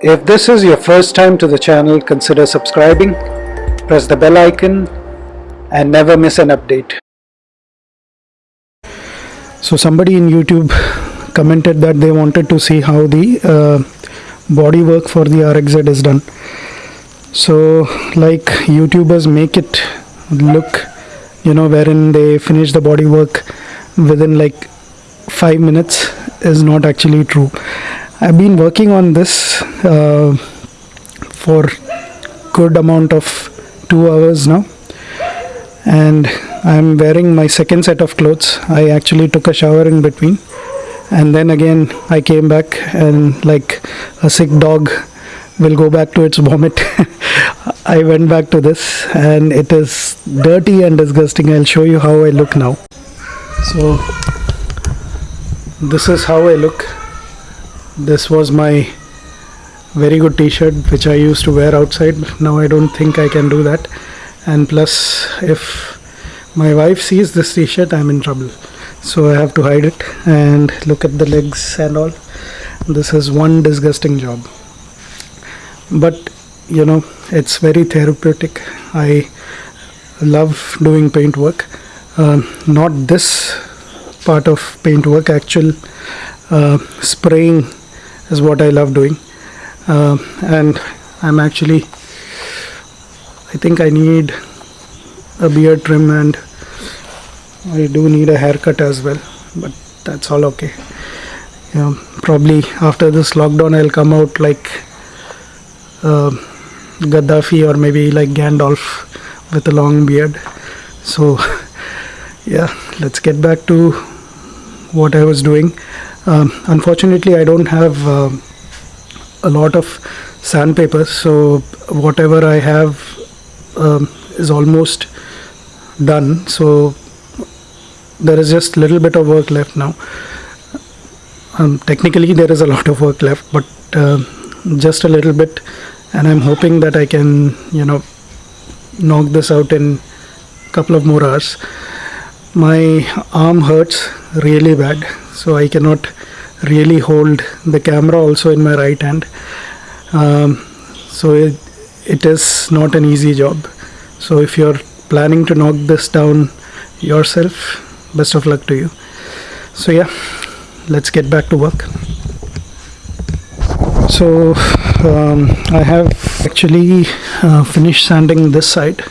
If this is your first time to the channel, consider subscribing, press the bell icon and never miss an update. So somebody in YouTube commented that they wanted to see how the uh, body work for the RXZ is done. So like YouTubers make it look, you know, wherein they finish the body work within like five minutes is not actually true. I've been working on this uh, for good amount of two hours now. And I'm wearing my second set of clothes. I actually took a shower in between. And then again I came back and like a sick dog will go back to its vomit. I went back to this and it is dirty and disgusting. I'll show you how I look now. So this is how I look this was my very good t-shirt which I used to wear outside. Now I don't think I can do that. And plus if my wife sees this t-shirt I'm in trouble. So I have to hide it and look at the legs and all. This is one disgusting job. But you know it's very therapeutic. I love doing paint work. Uh, not this part of paint work actual uh, spraying is what I love doing. Uh, and I'm actually I think I need a beard trim and I do need a haircut as well but that's all okay. You know, probably after this lockdown I'll come out like uh, Gaddafi or maybe like Gandalf with a long beard. So yeah let's get back to what I was doing um, unfortunately I don't have uh, a lot of sandpaper so whatever I have um, is almost done. So there is just a little bit of work left now. Um, technically there is a lot of work left but uh, just a little bit and I'm hoping that I can you know knock this out in a couple of more hours. My arm hurts really bad so I cannot really hold the camera also in my right hand. Um, so it, it is not an easy job. So if you're planning to knock this down yourself best of luck to you. So yeah let's get back to work. So um, I have actually uh, finished sanding this side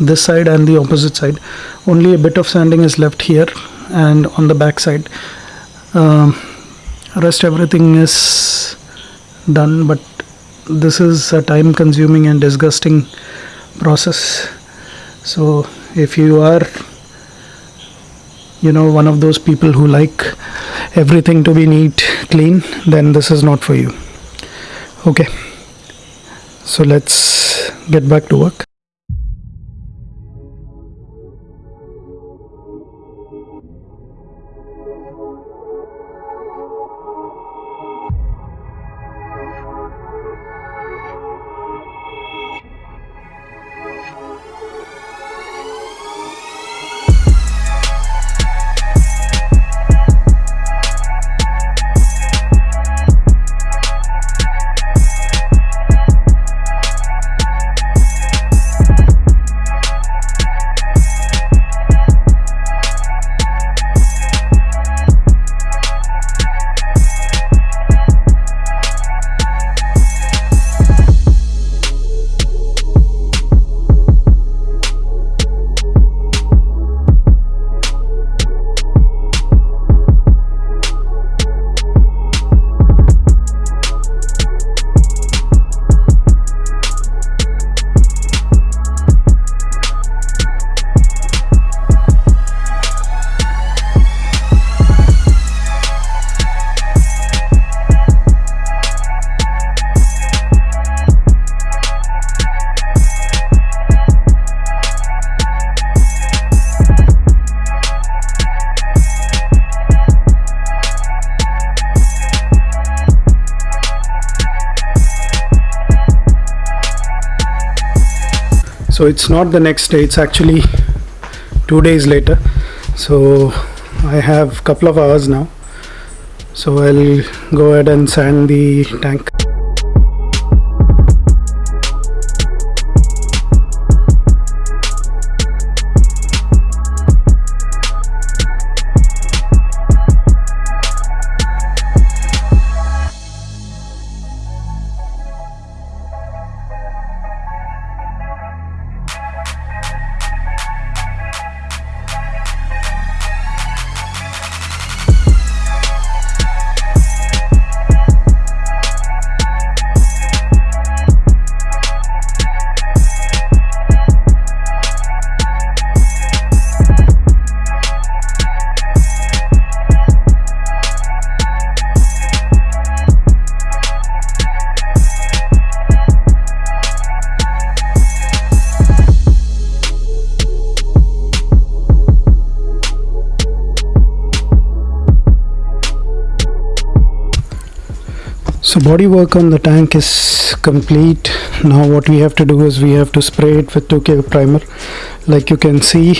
this side and the opposite side. Only a bit of sanding is left here and on the back side. Um, rest everything is done but this is a time consuming and disgusting process. So if you are you know one of those people who like everything to be neat clean then this is not for you. Okay. So let's get back to work so it's not the next day it's actually two days later. So I have couple of hours now. So I'll go ahead and sand the tank body work on the tank is complete. Now what we have to do is we have to spray it with 2k primer. Like you can see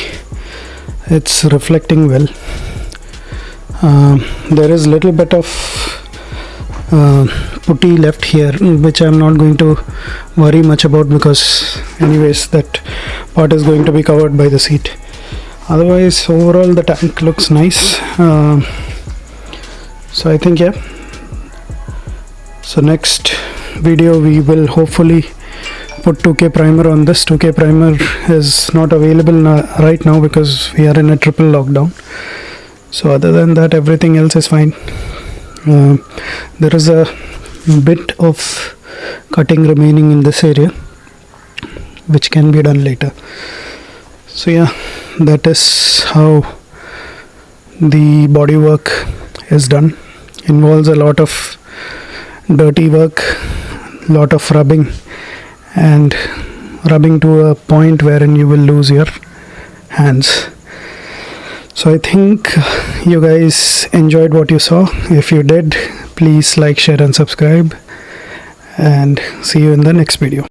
it's reflecting well. Um, there is little bit of uh, putty left here which I'm not going to worry much about because anyways that part is going to be covered by the seat. Otherwise overall the tank looks nice. Uh, so I think yeah so next video we will hopefully put 2k primer on this. 2k primer is not available right now because we are in a triple lockdown. So other than that everything else is fine. Uh, there is a bit of cutting remaining in this area which can be done later. So yeah that is how the body work is done. Involves a lot of dirty work lot of rubbing and rubbing to a point wherein you will lose your hands. So i think you guys enjoyed what you saw. If you did please like share and subscribe and see you in the next video